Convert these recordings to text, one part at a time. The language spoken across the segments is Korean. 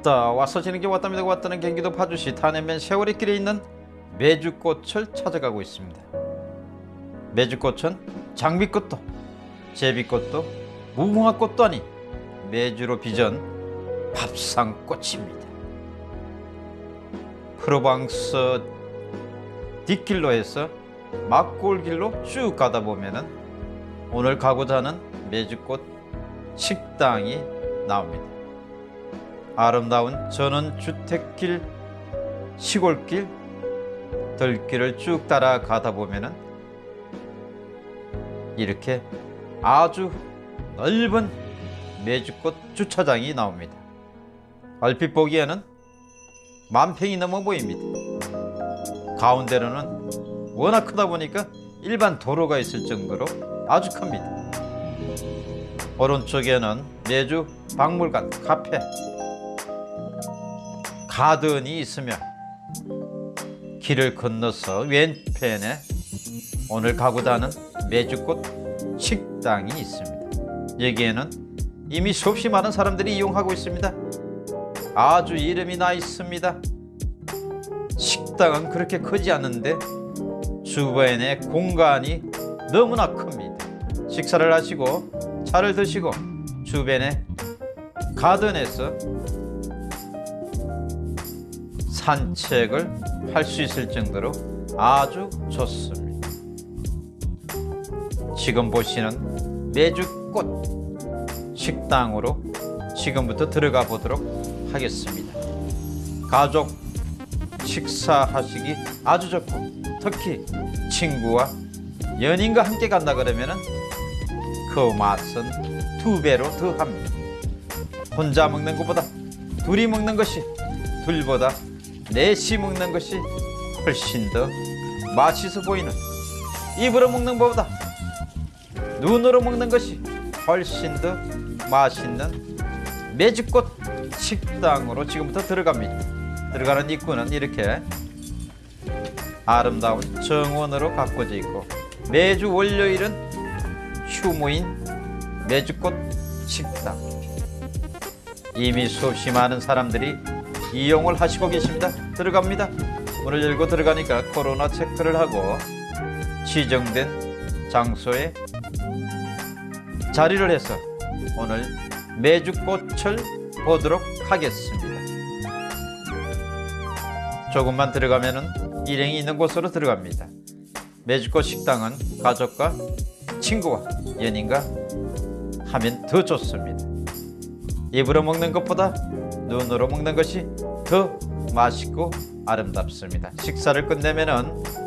왔다. 와서 지는 게 왔답니다 왔다는 경기도 파주시. 탄해면 세월이길에 있는 메주꽃을 찾아가고 있습니다. 메주꽃은 장미꽃도 제비꽃도 무궁화꽃도 아닌 메주로 빚은 밥상꽃입니다. 프로방스 뒷길로 해서 막골길로 쭉 가다 보면은 오늘 가고자 하는 메주꽃 식당이 나옵니다. 아름다운 전원주택길, 시골길, 들길을 쭉 따라가다 보면은 이렇게 아주 넓은 메주꽃 주차장이 나옵니다. 얼핏 보기에는 만 평이 넘어 보입니다. 가운데로는 워낙 크다 보니까 일반 도로가 있을 정도로 아주 큽니다. 오른쪽에는 매주 박물관, 카페, 가든이 있으며 길을 건너서 왼편에 오늘 가고자 하는 메주꽃 식당이 있습니다. 여기에는 이미 수없이 많은 사람들이 이용하고 있습니다. 아주 이름이 나 있습니다. 식당은 그렇게 크지 않은데 주변에 공간이 너무나 큽니다. 식사를 하시고 차를 드시고 주변에 가든에서 산책을 할 수 있을 정도로 아주 좋습니다. 지금 보시는 메주꽃 식당으로 지금부터 들어가 보도록 하겠습니다. 가족 식사하시기 아주 좋고 특히 친구와 연인과 함께 간다 그러면 은 그 맛은 두 배로 더합니다. 혼자 먹는 것보다 둘이 먹는 것이 둘보다 넷이 먹는 것이 훨씬 더 맛있어 보이는 입으로 먹는 것보다 눈으로 먹는 것이 훨씬 더 맛있는 매주꽃 식당으로 지금부터 들어갑니다. 들어가는 입구는 이렇게 아름다운 정원으로 가꿔져 있고 매주 월요일은 휴무인 매주꽃 식당 이미 수없이 많은 사람들이 이용을 하시고 계십니다. 들어갑니다. 문을 열고 들어가니까 코로나 체크를 하고 지정된 장소에 자리를 해서 오늘 매주꽃을 보도록 하겠습니다. 조금만 들어가면은 일행이 있는 곳으로 들어갑니다. 매주꽃 식당은 가족과 친구와 연인과 하면 더 좋습니다. 입으로 먹는 것보다 눈으로 먹는 것이 더 맛있고 아름답습니다. 식사를 끝내면 은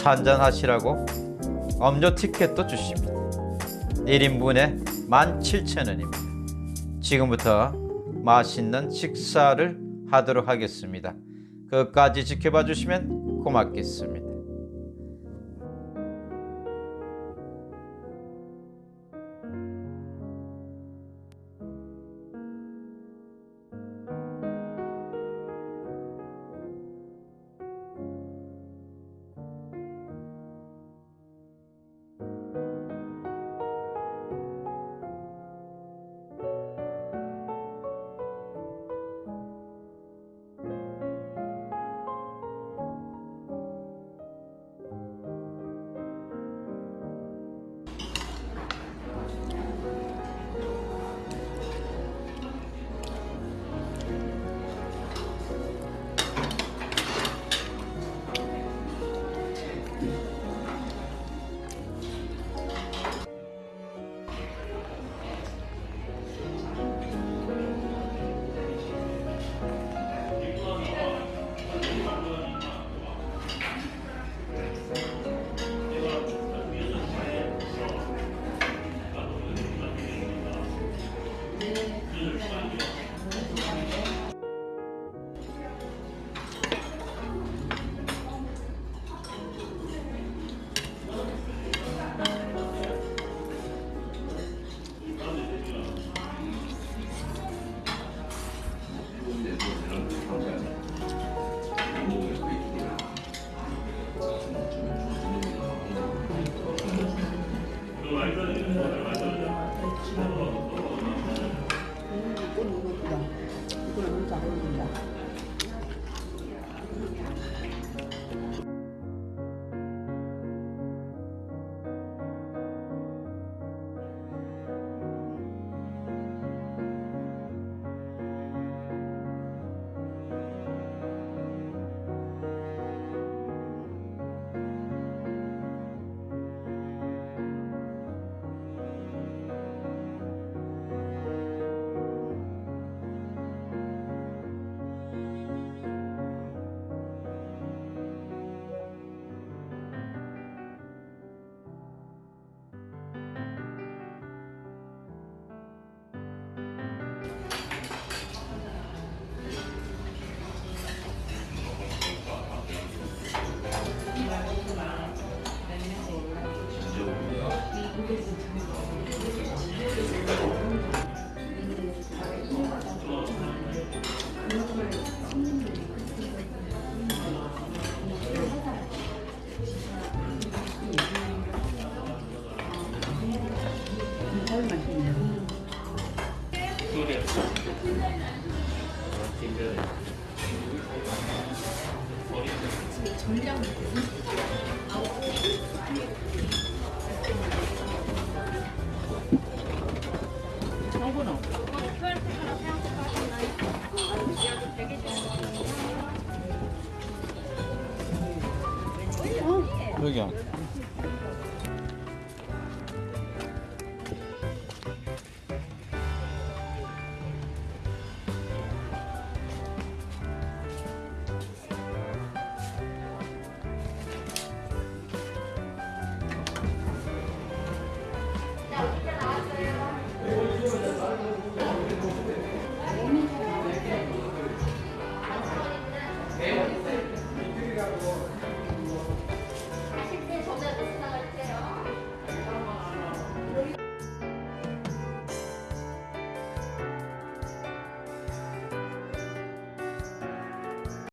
차 한잔 하시라고 음료 티켓도 주십니다. 1인분에 17,000원입니다. 지금부터 맛있는 식사를 하도록 하겠습니다. 끝까지 지켜봐 주시면 고맙겠습니다. 이거는 이거보다 이거는 잘 어울린다. 정 여기야.